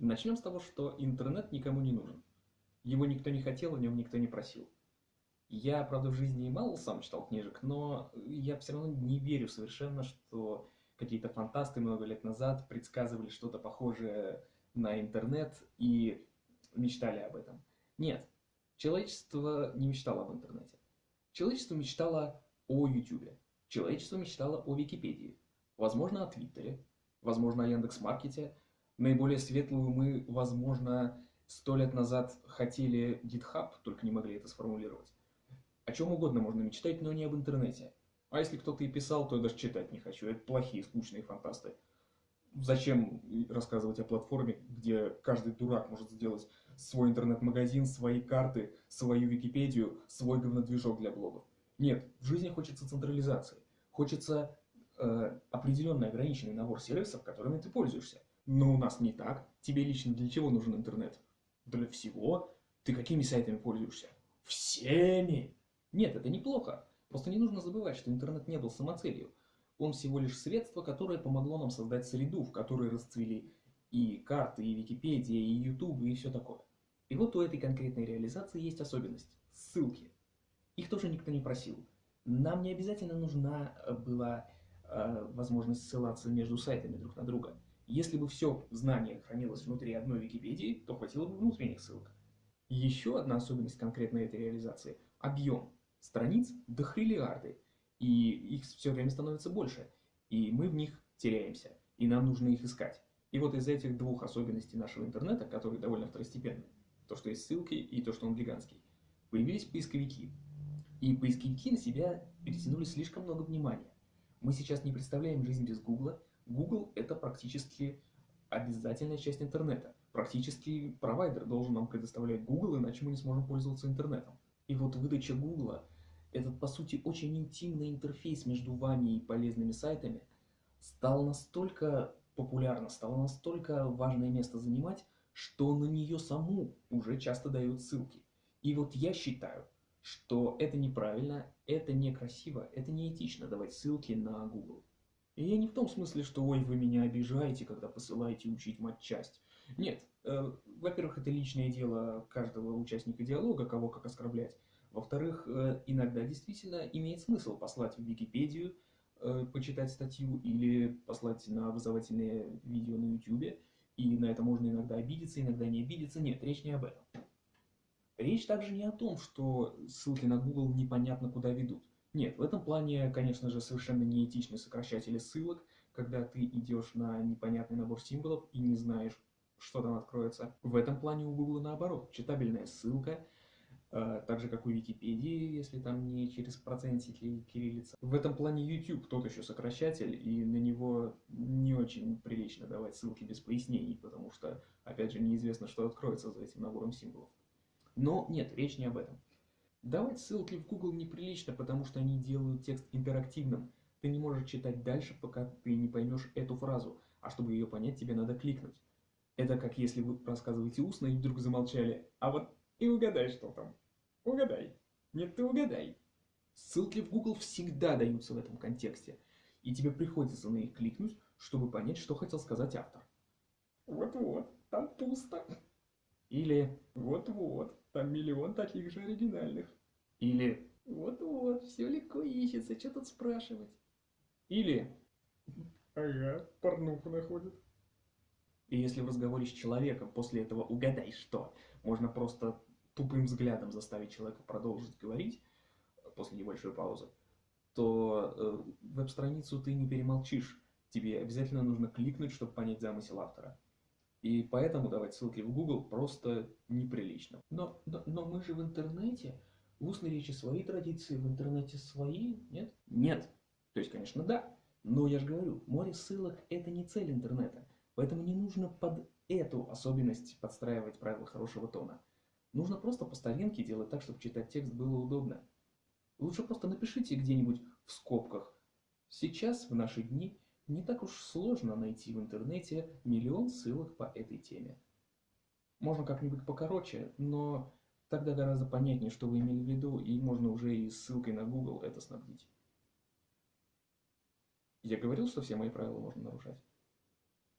Начнем с того, что интернет никому не нужен. Его никто не хотел, о нем никто не просил. Я, правда, в жизни мало сам читал книжек, но я все равно не верю совершенно, что какие-то фантасты много лет назад предсказывали что-то похожее на интернет и мечтали об этом. Нет, человечество не мечтало об интернете. Человечество мечтало о YouTube. Человечество мечтало о Википедии. Возможно, о Твиттере. Возможно, о Яндекс.Маркете наиболее светлые умы, возможно, сто лет назад хотели GitHub, только не могли это сформулировать. О чем угодно можно мечтать, но не об интернете. А если кто-то и писал, то я даже читать не хочу. Это плохие, скучные фантасты. Зачем рассказывать о платформе, где каждый дурак может сделать свой интернет-магазин, свои карты, свою Википедию, свой говнодвижок для блогов? Нет, в жизни хочется централизации. Хочется э, определенный ограниченный набор сервисов, которыми ты пользуешься. Но у нас не так. Тебе лично для чего нужен интернет? Для всего. Ты какими сайтами пользуешься? Всеми! Нет, это неплохо. Просто не нужно забывать, что интернет не был самоцелью. Он всего лишь средство, которое помогло нам создать среду, в которой расцвели и карты, и Википедия, и YouTube, и все такое. И вот у этой конкретной реализации есть особенность – ссылки. Их тоже никто не просил. Нам не обязательно нужна была э, возможность ссылаться между сайтами друг на друга. Если бы все знание хранилось внутри одной Википедии, то хватило бы внутренних ссылок. Еще одна особенность конкретной этой реализации – объем. Страниц до хриллиарды, и их все время становится больше, и мы в них теряемся, и нам нужно их искать. И вот из этих двух особенностей нашего интернета, которые довольно второстепенны, то, что есть ссылки и то, что он гигантский, появились поисковики. И поисковики на себя перетянули слишком много внимания. Мы сейчас не представляем жизнь без Гугла, Google это практически обязательная часть интернета. Практически провайдер должен нам предоставлять Google, иначе мы не сможем пользоваться интернетом. И вот выдача Google, этот по сути очень интимный интерфейс между вами и полезными сайтами, стал настолько популярно, стало настолько важное место занимать, что на нее саму уже часто дают ссылки. И вот я считаю, что это неправильно, это некрасиво, это неэтично давать ссылки на Google. И я не в том смысле, что ой, вы меня обижаете, когда посылаете учить матчасть. Нет, э, во-первых, это личное дело каждого участника диалога, кого как оскорблять. Во-вторых, э, иногда действительно имеет смысл послать в Википедию, э, почитать статью или послать на образовательное видео на YouTube. И на это можно иногда обидеться, иногда не обидеться. Нет, речь не об этом. Речь также не о том, что ссылки на Google непонятно куда ведут. Нет, в этом плане, конечно же, совершенно неэтичны сокращатели ссылок, когда ты идешь на непонятный набор символов и не знаешь, что там откроется. В этом плане у Google наоборот, читабельная ссылка, э, так же как у Википедии, если там не через процентики кириллица. В этом плане YouTube тот еще сокращатель, и на него не очень прилично давать ссылки без пояснений, потому что, опять же, неизвестно, что откроется за этим набором символов. Но нет, речь не об этом. Давать ссылки в Google неприлично, потому что они делают текст интерактивным. Ты не можешь читать дальше, пока ты не поймешь эту фразу, а чтобы ее понять, тебе надо кликнуть. Это как если вы рассказываете устно и вдруг замолчали, а вот и угадай, что там. Угадай. Нет, ты угадай. Ссылки в Google всегда даются в этом контексте, и тебе приходится на них кликнуть, чтобы понять, что хотел сказать автор. Вот-вот, там пусто. Или вот-вот, там миллион таких же оригинальных. Или вот-вот, все легко ищется, что тут спрашивать. Или ага, порнуху находит. И если в разговоре с человеком после этого угадай что, можно просто тупым взглядом заставить человека продолжить говорить после небольшой паузы, то э, веб-страницу ты не перемолчишь. Тебе обязательно нужно кликнуть, чтобы понять замысел автора. И поэтому давать ссылки в Google просто неприлично. Но, но, но мы же в интернете, в устной речи свои традиции, в интернете свои, нет? Нет. То есть, конечно, да. Но я же говорю, море ссылок это не цель интернета. Поэтому не нужно под эту особенность подстраивать правила хорошего тона. Нужно просто по старинке делать так, чтобы читать текст было удобно. Лучше просто напишите где-нибудь в скобках. Сейчас, в наши дни, не так уж сложно найти в интернете миллион ссылок по этой теме. Можно как-нибудь покороче, но тогда гораздо понятнее, что вы имели в виду, и можно уже и ссылкой на Google это снабдить. Я говорил, что все мои правила можно нарушать?